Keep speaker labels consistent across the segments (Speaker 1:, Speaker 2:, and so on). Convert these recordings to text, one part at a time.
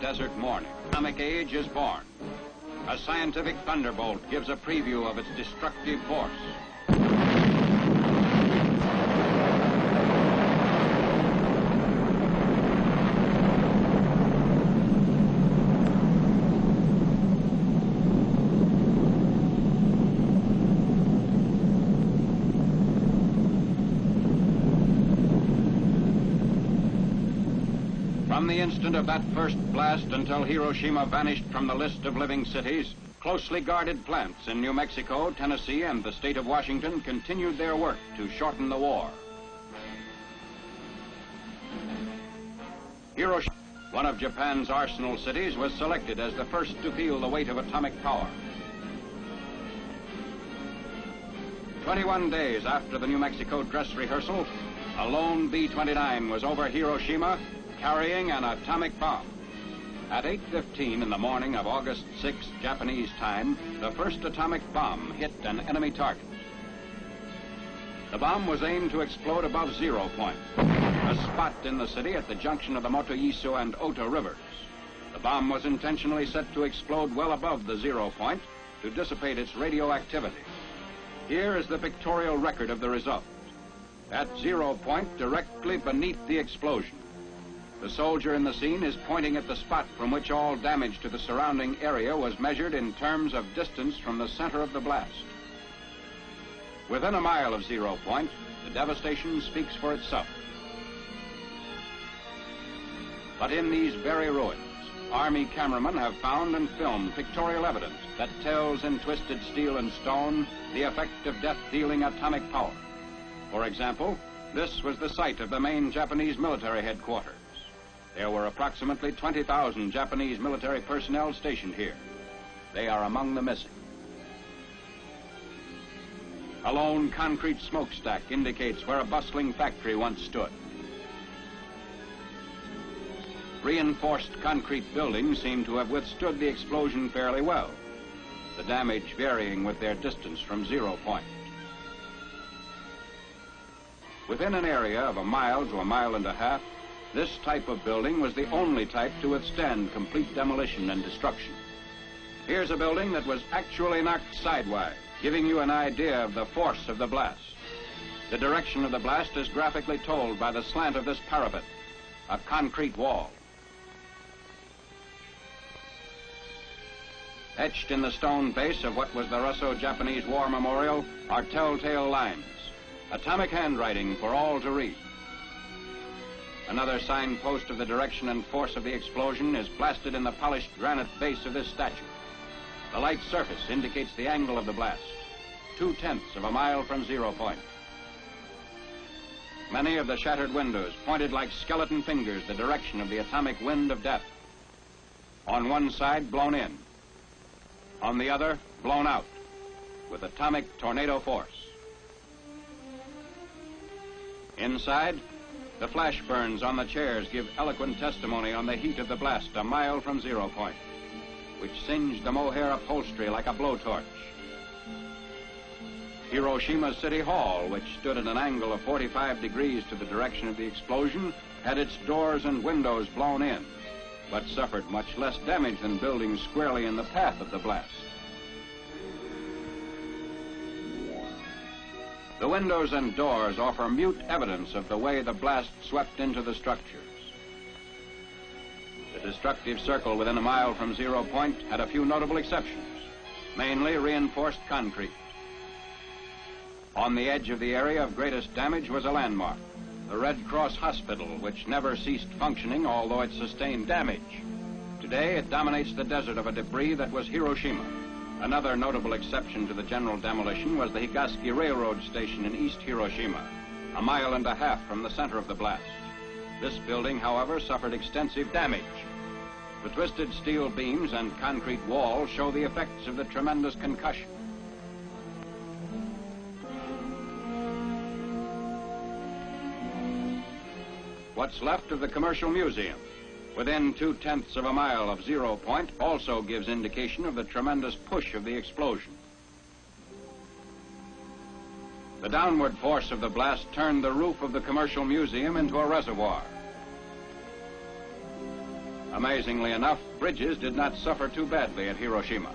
Speaker 1: desert morning. Atomic age is born. A scientific thunderbolt gives a preview of its destructive force. From the instant of that first blast until Hiroshima vanished from the list of living cities, closely guarded plants in New Mexico, Tennessee, and the state of Washington continued their work to shorten the war. Hiroshima, one of Japan's arsenal cities, was selected as the first to feel the weight of atomic power. 21 days after the New Mexico dress rehearsal, a lone B-29 was over Hiroshima carrying an atomic bomb. At 8.15 in the morning of August 6, Japanese time, the first atomic bomb hit an enemy target. The bomb was aimed to explode above zero point, a spot in the city at the junction of the Motoyasu and Ota rivers. The bomb was intentionally set to explode well above the zero point to dissipate its radioactivity. Here is the pictorial record of the result. At zero point, directly beneath the explosion, the soldier in the scene is pointing at the spot from which all damage to the surrounding area was measured in terms of distance from the center of the blast. Within a mile of zero point, the devastation speaks for itself. But in these very ruins, Army cameramen have found and filmed pictorial evidence that tells in twisted steel and stone the effect of death-dealing atomic power. For example, this was the site of the main Japanese military headquarters. There were approximately 20,000 Japanese military personnel stationed here. They are among the missing. A lone concrete smokestack indicates where a bustling factory once stood. Reinforced concrete buildings seem to have withstood the explosion fairly well, the damage varying with their distance from zero point. Within an area of a mile to a mile and a half, this type of building was the only type to withstand complete demolition and destruction. Here's a building that was actually knocked sidewise, giving you an idea of the force of the blast. The direction of the blast is graphically told by the slant of this parapet, a concrete wall. Etched in the stone base of what was the Russo-Japanese War Memorial are telltale lines, atomic handwriting for all to read. Another signpost of the direction and force of the explosion is blasted in the polished granite base of this statue. The light surface indicates the angle of the blast, two-tenths of a mile from zero point. Many of the shattered windows pointed like skeleton fingers the direction of the atomic wind of death. On one side, blown in. On the other, blown out, with atomic tornado force. Inside, the flash burns on the chairs give eloquent testimony on the heat of the blast a mile from zero point, which singed the mohair upholstery like a blowtorch. Hiroshima City Hall, which stood at an angle of 45 degrees to the direction of the explosion, had its doors and windows blown in, but suffered much less damage than buildings squarely in the path of the blast. The windows and doors offer mute evidence of the way the blast swept into the structures. The destructive circle within a mile from zero point had a few notable exceptions, mainly reinforced concrete. On the edge of the area of greatest damage was a landmark, the Red Cross Hospital, which never ceased functioning, although it sustained damage. Today, it dominates the desert of a debris that was Hiroshima. Another notable exception to the general demolition was the Higaski Railroad Station in East Hiroshima, a mile and a half from the center of the blast. This building, however, suffered extensive damage. The twisted steel beams and concrete walls show the effects of the tremendous concussion. What's left of the Commercial Museum? Within two-tenths of a mile of zero point also gives indication of the tremendous push of the explosion. The downward force of the blast turned the roof of the commercial museum into a reservoir. Amazingly enough, bridges did not suffer too badly at Hiroshima.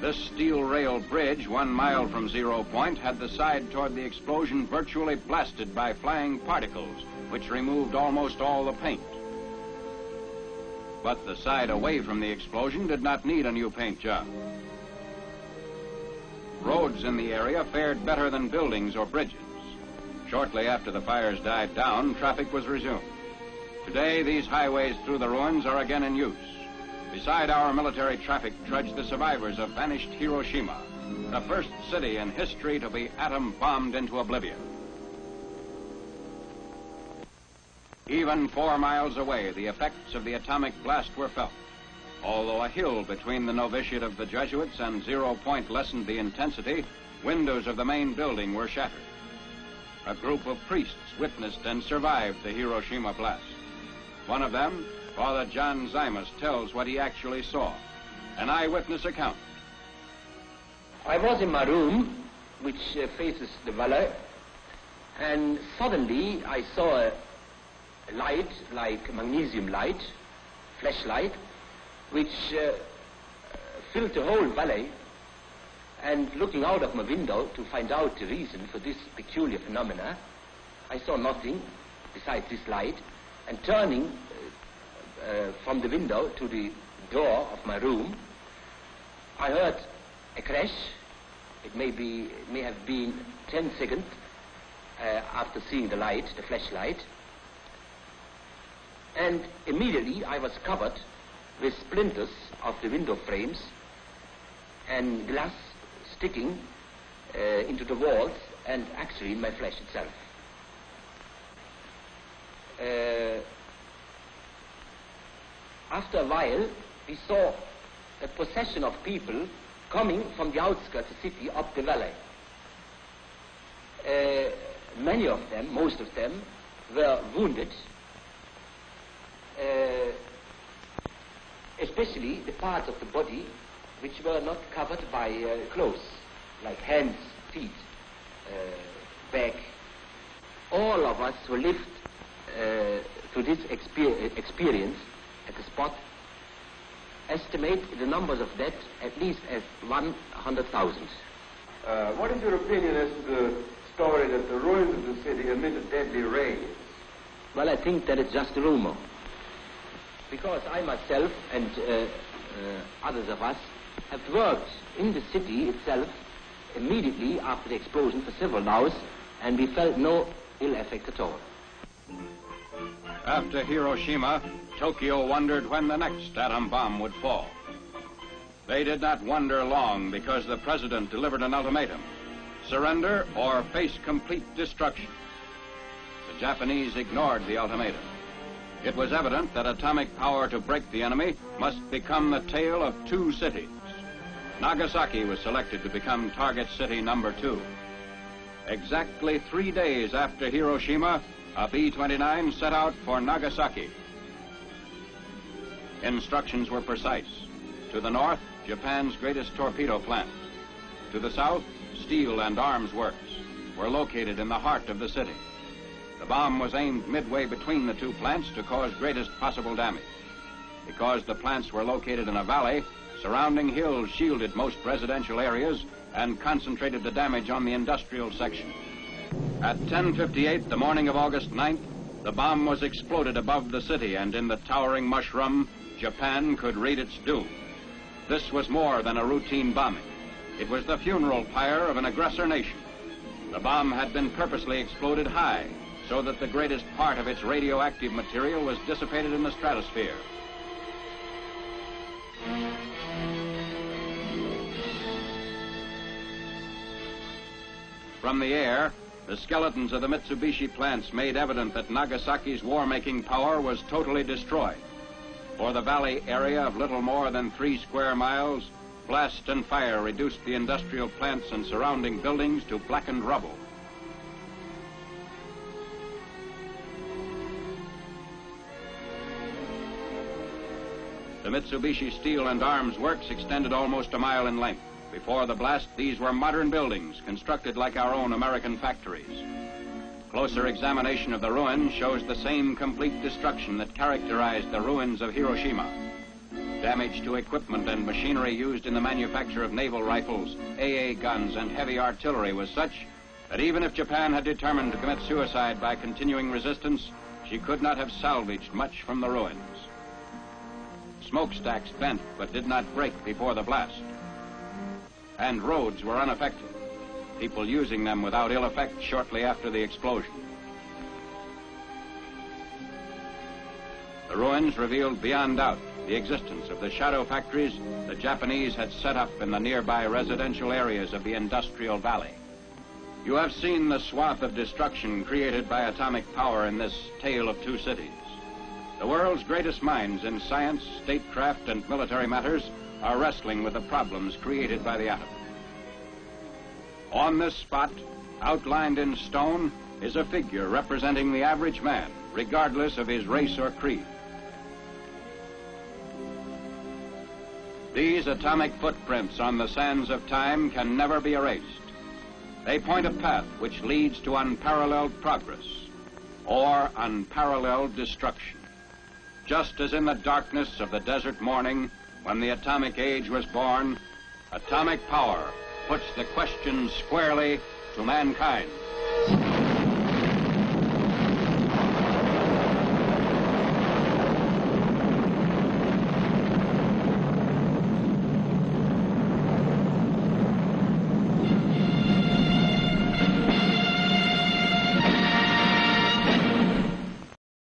Speaker 1: This steel rail bridge, one mile from zero point, had the side toward the explosion virtually blasted by flying particles, which removed almost all the paint. But the side away from the explosion did not need a new paint job. Roads in the area fared better than buildings or bridges. Shortly after the fires died down, traffic was resumed. Today, these highways through the ruins are again in use. Beside our military traffic trudge the survivors of vanished Hiroshima, the first city in history to be atom bombed into oblivion. Even four miles away, the effects of the atomic blast were felt. Although a hill between the novitiate of the Jesuits and zero point lessened the intensity, windows of the main building were shattered. A group of priests witnessed and survived the Hiroshima blast. One of them, Father John Siemes, tells what he actually saw. An eyewitness account.
Speaker 2: I was in my room, which uh, faces the valley, and suddenly I saw a light, like magnesium light, flashlight, which uh, filled the whole valley. And looking out of my window to find out the reason for this peculiar phenomena, I saw nothing besides this light. And turning uh, uh, from the window to the door of my room, I heard a crash. It may be, may have been 10 seconds uh, after seeing the light, the flashlight. And immediately I was covered with splinters of the window frames and glass sticking uh, into the walls and actually in my flesh itself. Uh, after a while, we saw a procession of people coming from the outskirts of the city up the valley. Uh, many of them, most of them, were wounded. Uh, especially the parts of the body which were not covered by uh, clothes, like hands, feet, uh, back. All of us who lived uh, to this exper experience at the spot estimate the numbers of dead at least as 100,000.
Speaker 3: Uh, what is your opinion as to the story that the ruins of the city emitted deadly rays?
Speaker 2: Well, I think that it's just a rumor because I myself and uh, uh, others of us have worked in the city itself immediately after the explosion for several hours, and we felt no ill effect at all.
Speaker 1: After Hiroshima, Tokyo wondered when the next atom bomb would fall. They did not wonder long because the president delivered an ultimatum surrender or face complete destruction. The Japanese ignored the ultimatum. It was evident that atomic power to break the enemy must become the tale of two cities. Nagasaki was selected to become target city number two. Exactly three days after Hiroshima, a B-29 set out for Nagasaki. Instructions were precise. To the north, Japan's greatest torpedo plant. To the south, steel and arms works were located in the heart of the city. The bomb was aimed midway between the two plants to cause greatest possible damage. Because the plants were located in a valley, surrounding hills shielded most residential areas and concentrated the damage on the industrial section. At 10.58 the morning of August 9th, the bomb was exploded above the city and in the towering mushroom, Japan could read its doom. This was more than a routine bombing. It was the funeral pyre of an aggressor nation. The bomb had been purposely exploded high so that the greatest part of its radioactive material was dissipated in the stratosphere. From the air, the skeletons of the Mitsubishi plants made evident that Nagasaki's war-making power was totally destroyed. For the valley area of little more than three square miles, blast and fire reduced the industrial plants and surrounding buildings to blackened rubble. The Mitsubishi Steel and Arms Works extended almost a mile in length. Before the blast, these were modern buildings constructed like our own American factories. Closer examination of the ruins shows the same complete destruction that characterized the ruins of Hiroshima. Damage to equipment and machinery used in the manufacture of naval rifles, AA guns, and heavy artillery was such that even if Japan had determined to commit suicide by continuing resistance, she could not have salvaged much from the ruins. Smokestacks bent but did not break before the blast. And roads were unaffected, people using them without ill effect shortly after the explosion. The ruins revealed beyond doubt the existence of the shadow factories the Japanese had set up in the nearby residential areas of the industrial valley. You have seen the swath of destruction created by atomic power in this tale of two cities. The world's greatest minds in science, statecraft, and military matters are wrestling with the problems created by the atom. On this spot, outlined in stone, is a figure representing the average man, regardless of his race or creed. These atomic footprints on the sands of time can never be erased. They point a path which leads to unparalleled progress or unparalleled destruction. Just as in the darkness of the desert morning when the atomic age was born, atomic power puts the question squarely to mankind.